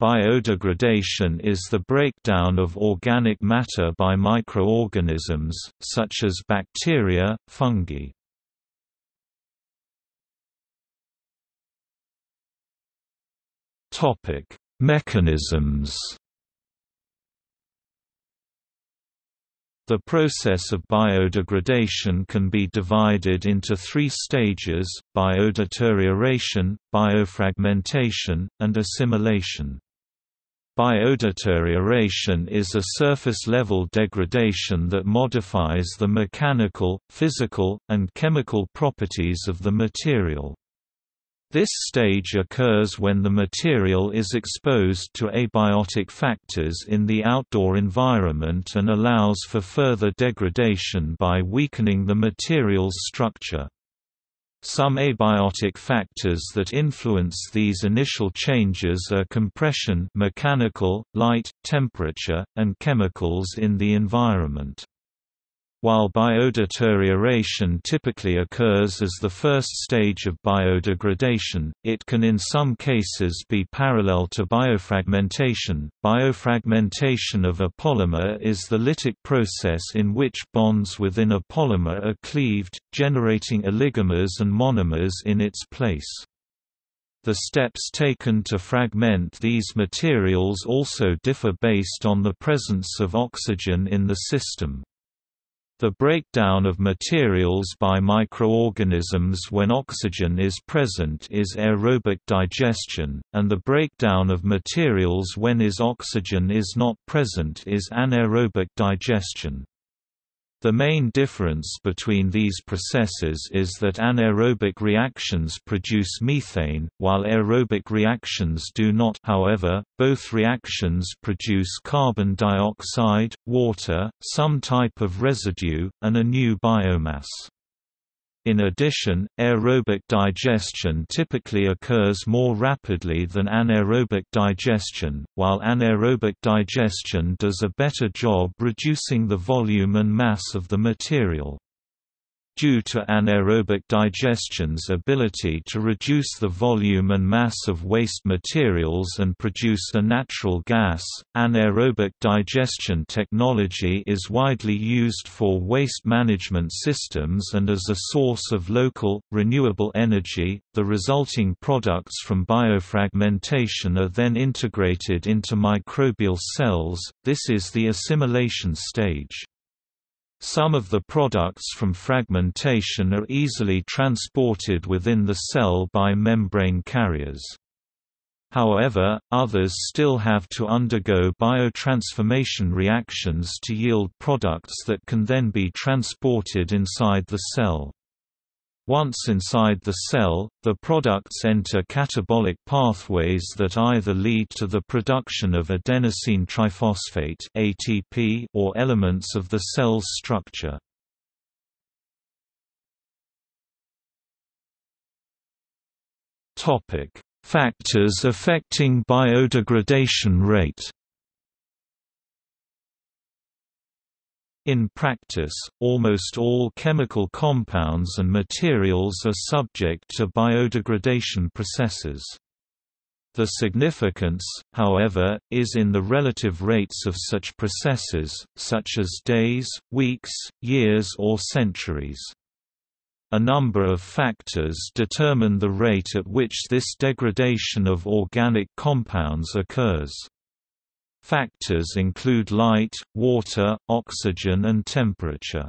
Biodegradation is the breakdown of organic matter by microorganisms, such as bacteria, fungi. Mechanisms The process of biodegradation can be divided into three stages, biodeterioration, biofragmentation, and assimilation. Biodeterioration is a surface-level degradation that modifies the mechanical, physical, and chemical properties of the material. This stage occurs when the material is exposed to abiotic factors in the outdoor environment and allows for further degradation by weakening the material's structure. Some abiotic factors that influence these initial changes are compression mechanical, light, temperature, and chemicals in the environment. While biodeterioration typically occurs as the first stage of biodegradation, it can in some cases be parallel to biofragmentation. Biofragmentation of a polymer is the lytic process in which bonds within a polymer are cleaved, generating oligomers and monomers in its place. The steps taken to fragment these materials also differ based on the presence of oxygen in the system. The breakdown of materials by microorganisms when oxygen is present is aerobic digestion, and the breakdown of materials when is oxygen is not present is anaerobic digestion. The main difference between these processes is that anaerobic reactions produce methane, while aerobic reactions do not however, both reactions produce carbon dioxide, water, some type of residue, and a new biomass. In addition, aerobic digestion typically occurs more rapidly than anaerobic digestion, while anaerobic digestion does a better job reducing the volume and mass of the material due to anaerobic digestion's ability to reduce the volume and mass of waste materials and produce a natural gas. Anaerobic digestion technology is widely used for waste management systems and as a source of local, renewable energy. The resulting products from biofragmentation are then integrated into microbial cells, this is the assimilation stage. Some of the products from fragmentation are easily transported within the cell by membrane carriers. However, others still have to undergo biotransformation reactions to yield products that can then be transported inside the cell. Once inside the cell, the products enter catabolic pathways that either lead to the production of adenosine triphosphate (ATP) or elements of the cell's structure. Topic: Factors affecting biodegradation rate. In practice, almost all chemical compounds and materials are subject to biodegradation processes. The significance, however, is in the relative rates of such processes, such as days, weeks, years or centuries. A number of factors determine the rate at which this degradation of organic compounds occurs. Factors include light, water, oxygen and temperature.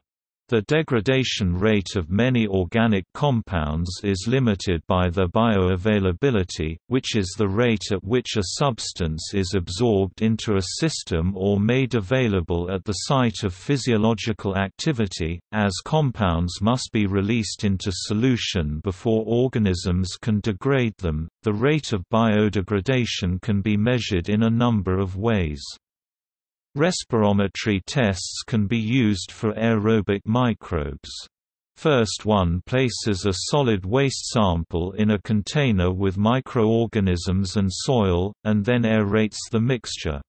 The degradation rate of many organic compounds is limited by their bioavailability, which is the rate at which a substance is absorbed into a system or made available at the site of physiological activity, as compounds must be released into solution before organisms can degrade them. The rate of biodegradation can be measured in a number of ways. Respirometry tests can be used for aerobic microbes. First one places a solid waste sample in a container with microorganisms and soil, and then aerates the mixture.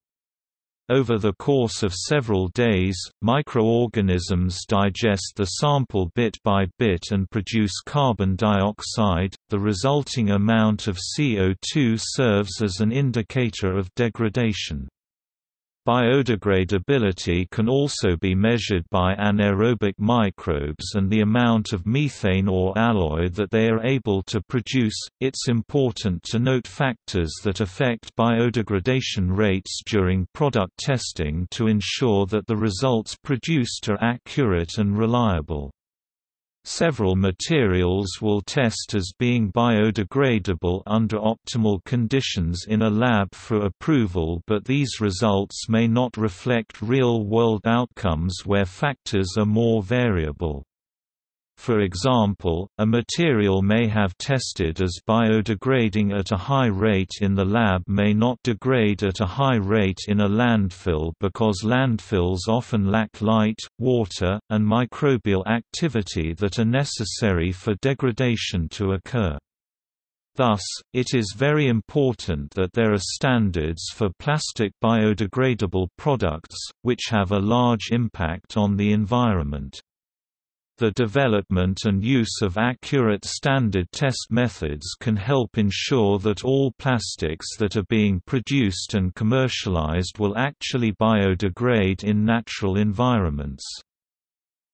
Over the course of several days, microorganisms digest the sample bit by bit and produce carbon dioxide. The resulting amount of CO2 serves as an indicator of degradation. Biodegradability can also be measured by anaerobic microbes and the amount of methane or alloy that they are able to produce. It's important to note factors that affect biodegradation rates during product testing to ensure that the results produced are accurate and reliable. Several materials will test as being biodegradable under optimal conditions in a lab for approval but these results may not reflect real-world outcomes where factors are more variable. For example, a material may have tested as biodegrading at a high rate in the lab may not degrade at a high rate in a landfill because landfills often lack light, water, and microbial activity that are necessary for degradation to occur. Thus, it is very important that there are standards for plastic biodegradable products, which have a large impact on the environment. The development and use of accurate standard test methods can help ensure that all plastics that are being produced and commercialized will actually biodegrade in natural environments.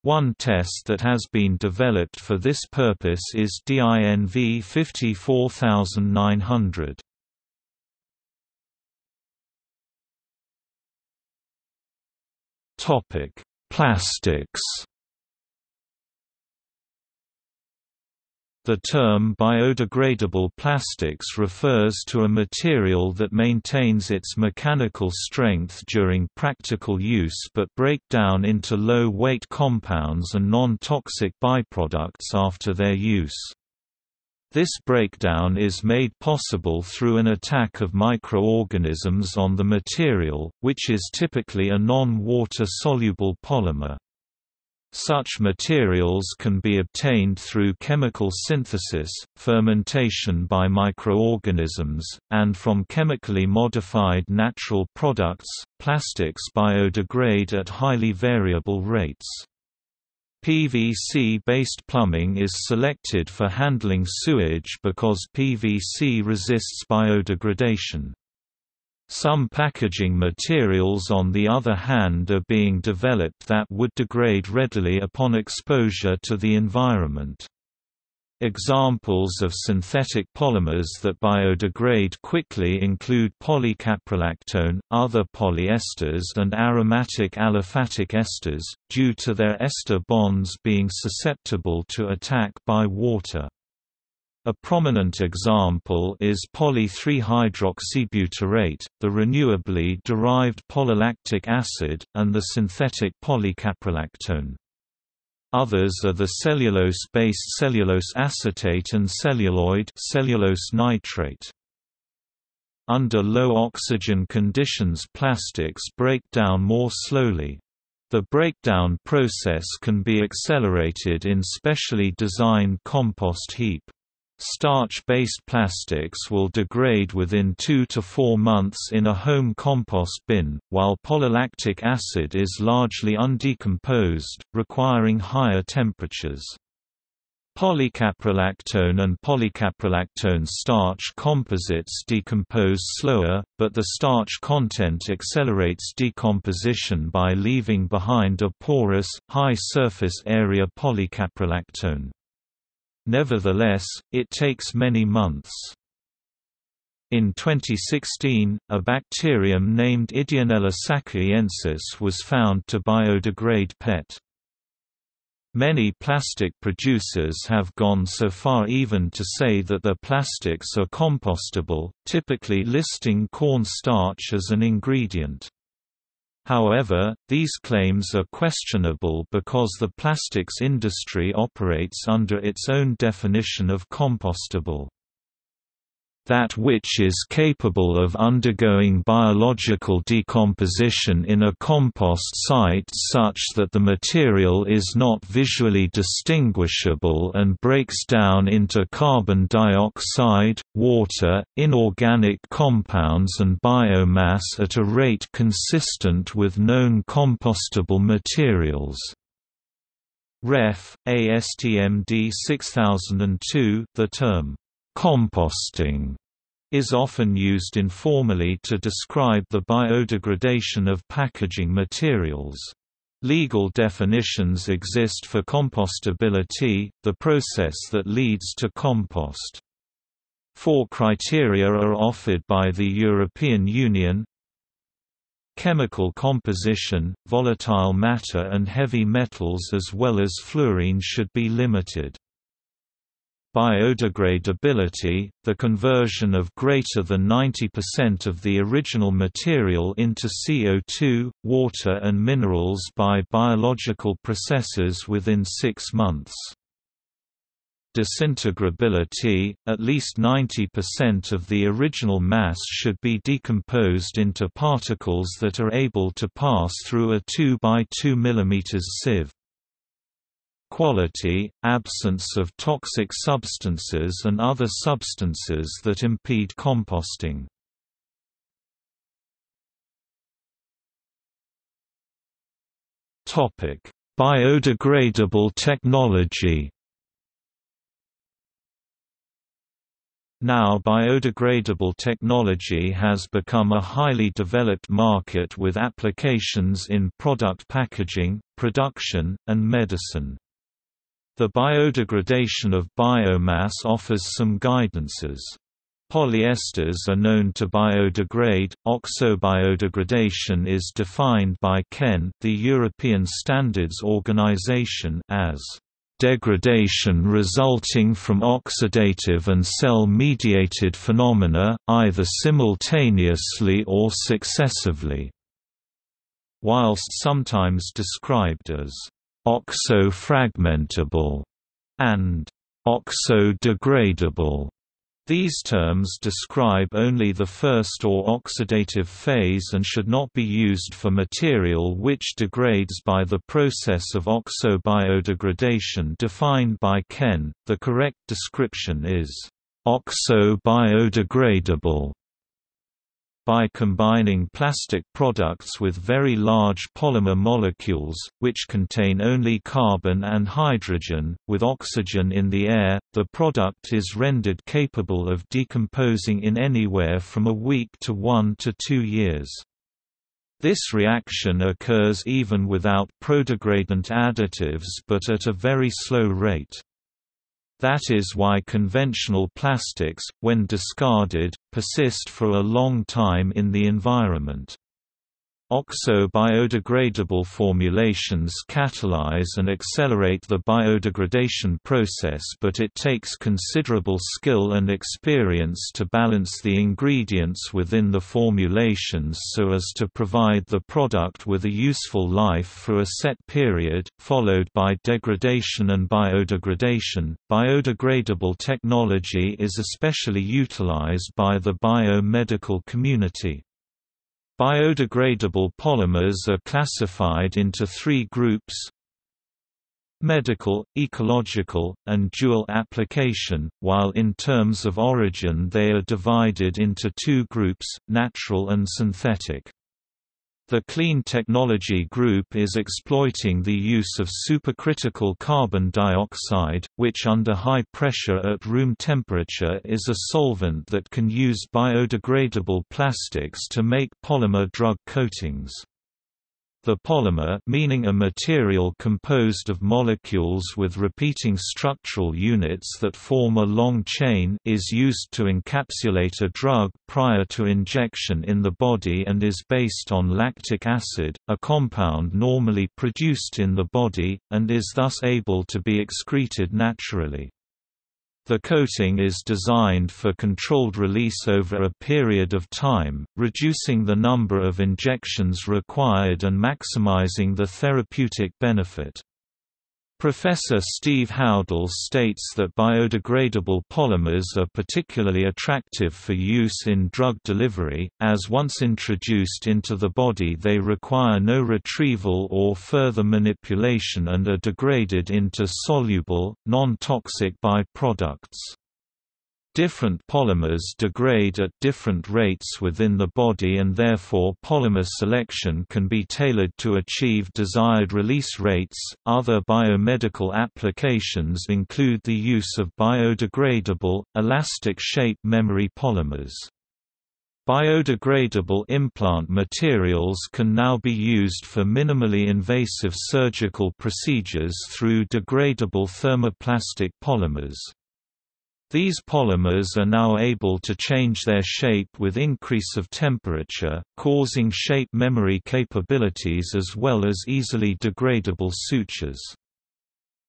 One test that has been developed for this purpose is DINV 54900. Topic: Plastics The term biodegradable plastics refers to a material that maintains its mechanical strength during practical use but break down into low-weight compounds and non-toxic byproducts after their use. This breakdown is made possible through an attack of microorganisms on the material, which is typically a non-water soluble polymer. Such materials can be obtained through chemical synthesis, fermentation by microorganisms, and from chemically modified natural products. Plastics biodegrade at highly variable rates. PVC-based plumbing is selected for handling sewage because PVC resists biodegradation. Some packaging materials on the other hand are being developed that would degrade readily upon exposure to the environment. Examples of synthetic polymers that biodegrade quickly include polycaprolactone, other polyesters and aromatic aliphatic esters, due to their ester bonds being susceptible to attack by water. A prominent example is poly-3-hydroxybutyrate, the renewably derived polylactic acid, and the synthetic polycaprolactone. Others are the cellulose-based cellulose acetate and celluloid cellulose nitrate. Under low oxygen conditions plastics break down more slowly. The breakdown process can be accelerated in specially designed compost heap. Starch-based plastics will degrade within 2 to 4 months in a home compost bin, while polylactic acid is largely undecomposed, requiring higher temperatures. Polycaprolactone and polycaprolactone starch composites decompose slower, but the starch content accelerates decomposition by leaving behind a porous, high surface area polycaprolactone. Nevertheless, it takes many months. In 2016, a bacterium named Ideonella sakaiensis was found to biodegrade PET. Many plastic producers have gone so far even to say that their plastics are compostable, typically listing corn starch as an ingredient. However, these claims are questionable because the plastics industry operates under its own definition of compostable. That which is capable of undergoing biological decomposition in a compost site such that the material is not visually distinguishable and breaks down into carbon dioxide, water, inorganic compounds and biomass at a rate consistent with known compostable materials. Ref. ASTM D 6002 The term Composting is often used informally to describe the biodegradation of packaging materials. Legal definitions exist for compostability, the process that leads to compost. Four criteria are offered by the European Union Chemical composition, volatile matter and heavy metals as well as fluorine should be limited. Biodegradability, the conversion of greater than 90% of the original material into CO2, water and minerals by biological processes within six months. Disintegrability, at least 90% of the original mass should be decomposed into particles that are able to pass through a 2 by 2 mm sieve quality, absence of toxic substances and other substances that impede composting. Biodegradable technology Now biodegradable technology has become a highly developed market with applications in product packaging, production, and medicine. The biodegradation of biomass offers some guidances. Polyesters are known to biodegrade. Oxo-biodegradation is defined by CEN, the European Standards Organization, as degradation resulting from oxidative and cell-mediated phenomena, either simultaneously or successively. Whilst sometimes described as oxo-fragmentable, and oxo-degradable. These terms describe only the first or oxidative phase and should not be used for material which degrades by the process of oxo-biodegradation defined by CEN. The correct description is oxo-biodegradable by combining plastic products with very large polymer molecules, which contain only carbon and hydrogen, with oxygen in the air, the product is rendered capable of decomposing in anywhere from a week to one to two years. This reaction occurs even without prodegradant additives but at a very slow rate. That is why conventional plastics, when discarded, persist for a long time in the environment. Oxo-biodegradable formulations catalyze and accelerate the biodegradation process but it takes considerable skill and experience to balance the ingredients within the formulations so as to provide the product with a useful life for a set period, followed by degradation and biodegradation. Biodegradable technology is especially utilized by the biomedical community. Biodegradable polymers are classified into three groups medical, ecological, and dual application, while in terms of origin they are divided into two groups, natural and synthetic. The Clean Technology Group is exploiting the use of supercritical carbon dioxide, which under high pressure at room temperature is a solvent that can use biodegradable plastics to make polymer drug coatings. The polymer meaning a material composed of molecules with repeating structural units that form a long chain is used to encapsulate a drug prior to injection in the body and is based on lactic acid, a compound normally produced in the body, and is thus able to be excreted naturally. The coating is designed for controlled release over a period of time, reducing the number of injections required and maximizing the therapeutic benefit. Professor Steve Howdle states that biodegradable polymers are particularly attractive for use in drug delivery, as once introduced into the body they require no retrieval or further manipulation and are degraded into soluble, non-toxic byproducts. Different polymers degrade at different rates within the body and therefore polymer selection can be tailored to achieve desired release rates. Other biomedical applications include the use of biodegradable, elastic shape memory polymers. Biodegradable implant materials can now be used for minimally invasive surgical procedures through degradable thermoplastic polymers. These polymers are now able to change their shape with increase of temperature, causing shape memory capabilities as well as easily degradable sutures.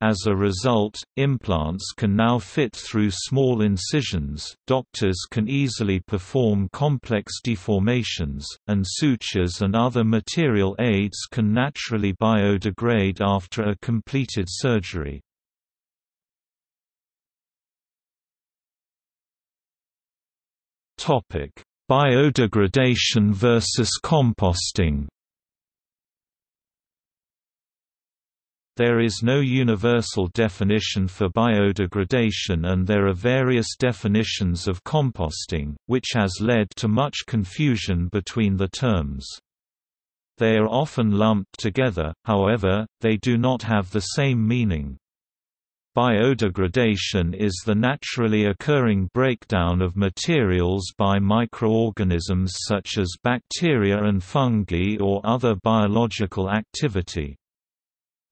As a result, implants can now fit through small incisions, doctors can easily perform complex deformations, and sutures and other material aids can naturally biodegrade after a completed surgery. Topic: Biodegradation versus composting. There is no universal definition for biodegradation and there are various definitions of composting, which has led to much confusion between the terms. They are often lumped together, however, they do not have the same meaning. Biodegradation is the naturally occurring breakdown of materials by microorganisms such as bacteria and fungi or other biological activity.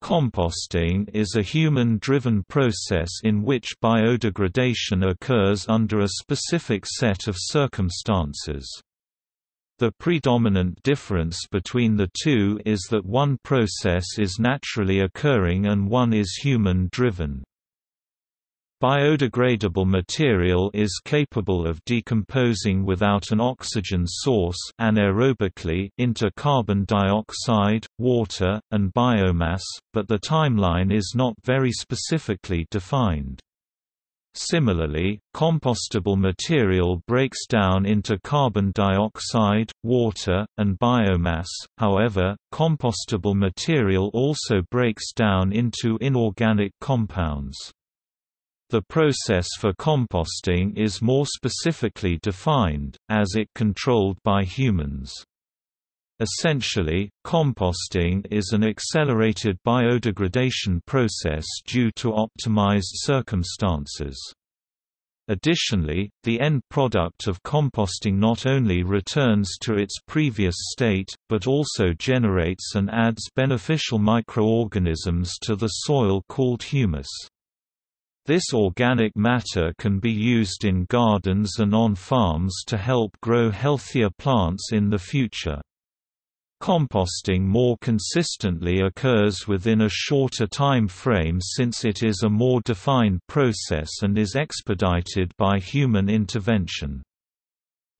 Composting is a human-driven process in which biodegradation occurs under a specific set of circumstances. The predominant difference between the two is that one process is naturally occurring and one is human-driven. Biodegradable material is capable of decomposing without an oxygen source anaerobically into carbon dioxide, water, and biomass, but the timeline is not very specifically defined. Similarly, compostable material breaks down into carbon dioxide, water, and biomass, however, compostable material also breaks down into inorganic compounds. The process for composting is more specifically defined, as it controlled by humans. Essentially, composting is an accelerated biodegradation process due to optimized circumstances. Additionally, the end product of composting not only returns to its previous state, but also generates and adds beneficial microorganisms to the soil called humus. This organic matter can be used in gardens and on farms to help grow healthier plants in the future. Composting more consistently occurs within a shorter time frame since it is a more defined process and is expedited by human intervention.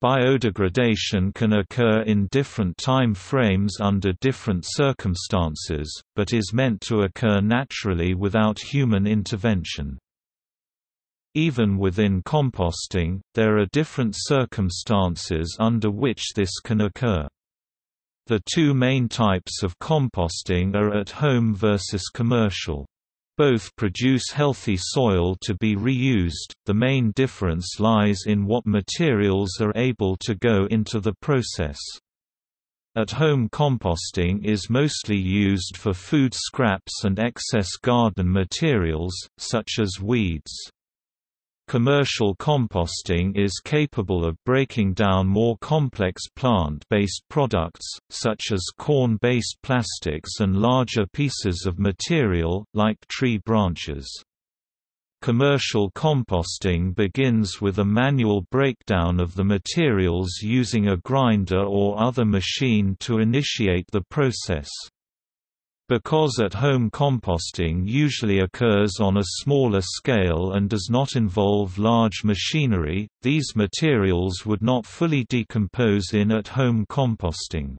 Biodegradation can occur in different time frames under different circumstances, but is meant to occur naturally without human intervention. Even within composting, there are different circumstances under which this can occur. The two main types of composting are at home versus commercial. Both produce healthy soil to be reused, the main difference lies in what materials are able to go into the process. At-home composting is mostly used for food scraps and excess garden materials, such as weeds. Commercial composting is capable of breaking down more complex plant-based products, such as corn-based plastics and larger pieces of material, like tree branches. Commercial composting begins with a manual breakdown of the materials using a grinder or other machine to initiate the process. Because at-home composting usually occurs on a smaller scale and does not involve large machinery, these materials would not fully decompose in at-home composting.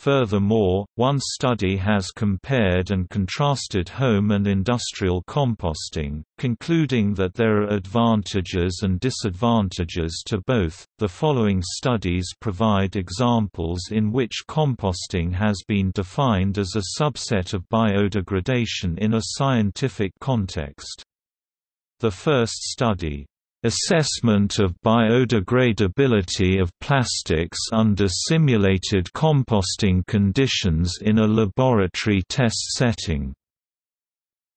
Furthermore, one study has compared and contrasted home and industrial composting, concluding that there are advantages and disadvantages to both. The following studies provide examples in which composting has been defined as a subset of biodegradation in a scientific context. The first study Assessment of biodegradability of plastics under simulated composting conditions in a laboratory test setting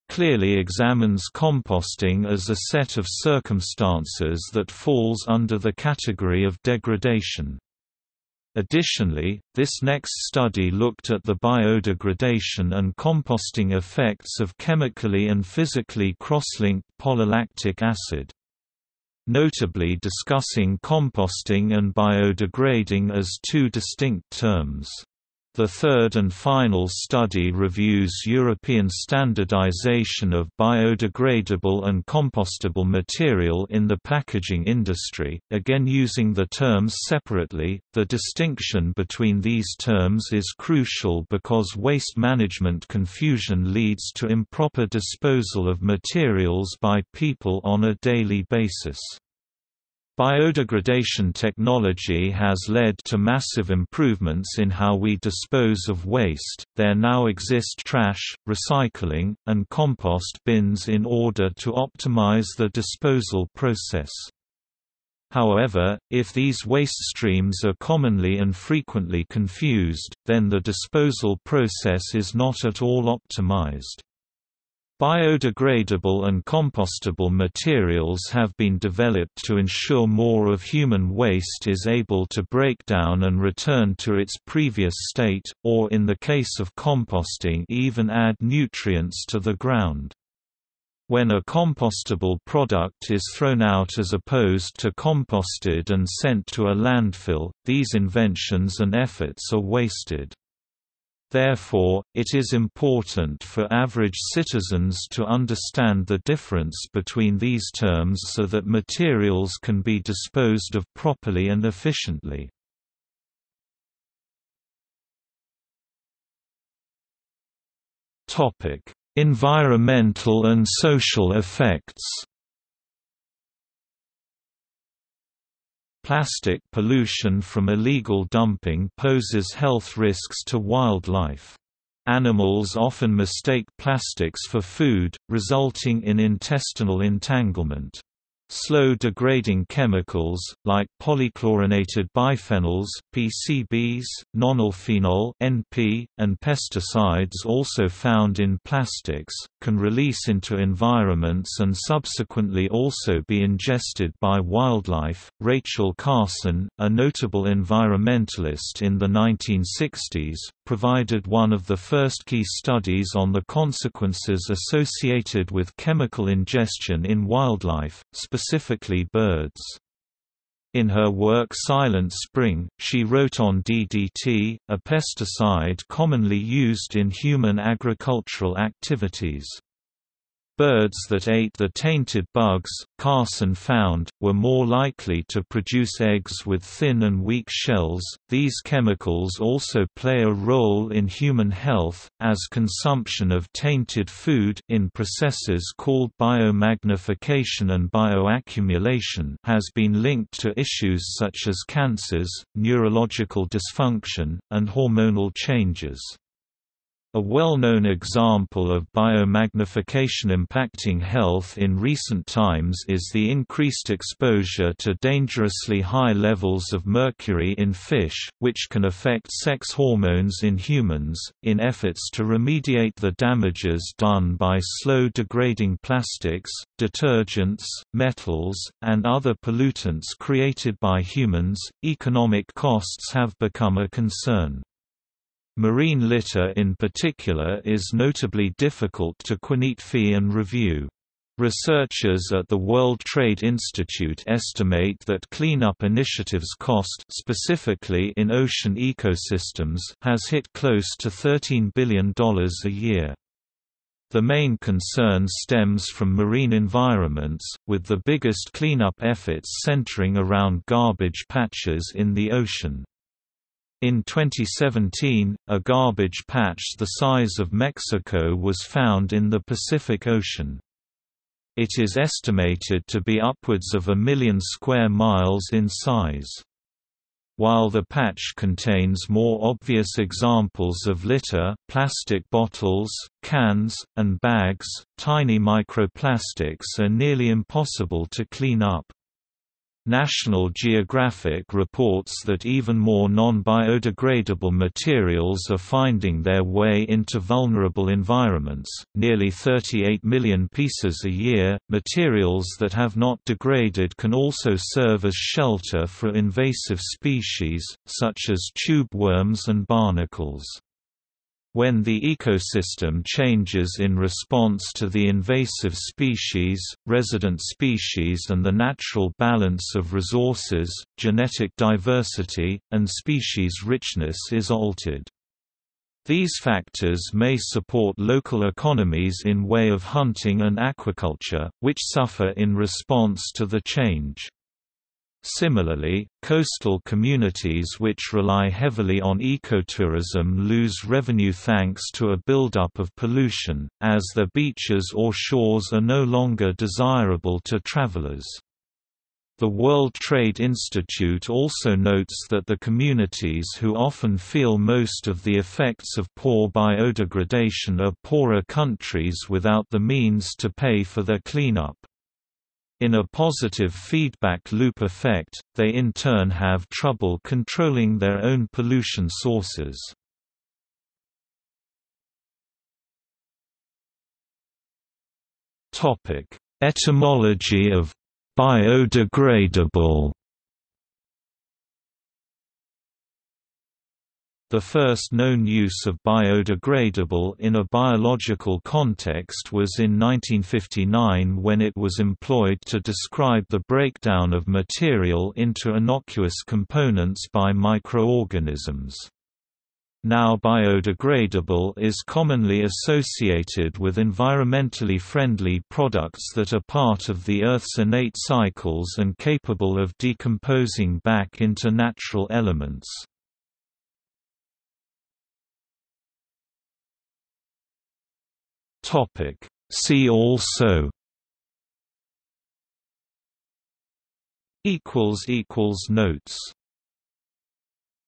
clearly examines composting as a set of circumstances that falls under the category of degradation. Additionally, this next study looked at the biodegradation and composting effects of chemically and physically cross-linked polylactic acid notably discussing composting and biodegrading as two distinct terms. The third and final study reviews European standardization of biodegradable and compostable material in the packaging industry, again using the terms separately. The distinction between these terms is crucial because waste management confusion leads to improper disposal of materials by people on a daily basis. Biodegradation technology has led to massive improvements in how we dispose of waste. There now exist trash, recycling, and compost bins in order to optimize the disposal process. However, if these waste streams are commonly and frequently confused, then the disposal process is not at all optimized. Biodegradable and compostable materials have been developed to ensure more of human waste is able to break down and return to its previous state, or in the case of composting even add nutrients to the ground. When a compostable product is thrown out as opposed to composted and sent to a landfill, these inventions and efforts are wasted. Therefore, it is important for average citizens to understand the difference between these terms so that materials can be disposed of properly and efficiently. Environmental and social effects Plastic pollution from illegal dumping poses health risks to wildlife. Animals often mistake plastics for food, resulting in intestinal entanglement. Slow-degrading chemicals, like polychlorinated biphenyls PCBs, nonylphenol NP, and pesticides also found in plastics, can release into environments and subsequently also be ingested by wildlife. Rachel Carson, a notable environmentalist in the 1960s, provided one of the first key studies on the consequences associated with chemical ingestion in wildlife, specifically birds. In her work Silent Spring, she wrote on DDT, a pesticide commonly used in human agricultural activities. Birds that ate the tainted bugs, Carson found, were more likely to produce eggs with thin and weak shells. These chemicals also play a role in human health, as consumption of tainted food in processes called biomagnification and bioaccumulation has been linked to issues such as cancers, neurological dysfunction, and hormonal changes. A well-known example of biomagnification impacting health in recent times is the increased exposure to dangerously high levels of mercury in fish, which can affect sex hormones in humans. In efforts to remediate the damages done by slow-degrading plastics, detergents, metals, and other pollutants created by humans, economic costs have become a concern. Marine litter in particular is notably difficult to quantify and review. Researchers at the World Trade Institute estimate that cleanup initiatives cost specifically in ocean ecosystems has hit close to $13 billion a year. The main concern stems from marine environments, with the biggest cleanup efforts centering around garbage patches in the ocean. In 2017, a garbage patch the size of Mexico was found in the Pacific Ocean. It is estimated to be upwards of a million square miles in size. While the patch contains more obvious examples of litter plastic bottles, cans, and bags, tiny microplastics are nearly impossible to clean up. National Geographic reports that even more non-biodegradable materials are finding their way into vulnerable environments, nearly 38 million pieces a year. Materials that have not degraded can also serve as shelter for invasive species, such as tube worms and barnacles. When the ecosystem changes in response to the invasive species, resident species and the natural balance of resources, genetic diversity, and species richness is altered. These factors may support local economies in way of hunting and aquaculture, which suffer in response to the change. Similarly, coastal communities which rely heavily on ecotourism lose revenue thanks to a buildup of pollution, as their beaches or shores are no longer desirable to travelers. The World Trade Institute also notes that the communities who often feel most of the effects of poor biodegradation are poorer countries without the means to pay for their cleanup. In a positive feedback loop effect, they in turn have trouble controlling their own pollution sources. Etymology of biodegradable The first known use of biodegradable in a biological context was in 1959 when it was employed to describe the breakdown of material into innocuous components by microorganisms. Now biodegradable is commonly associated with environmentally friendly products that are part of the Earth's innate cycles and capable of decomposing back into natural elements. Topic. See also. Equals equals notes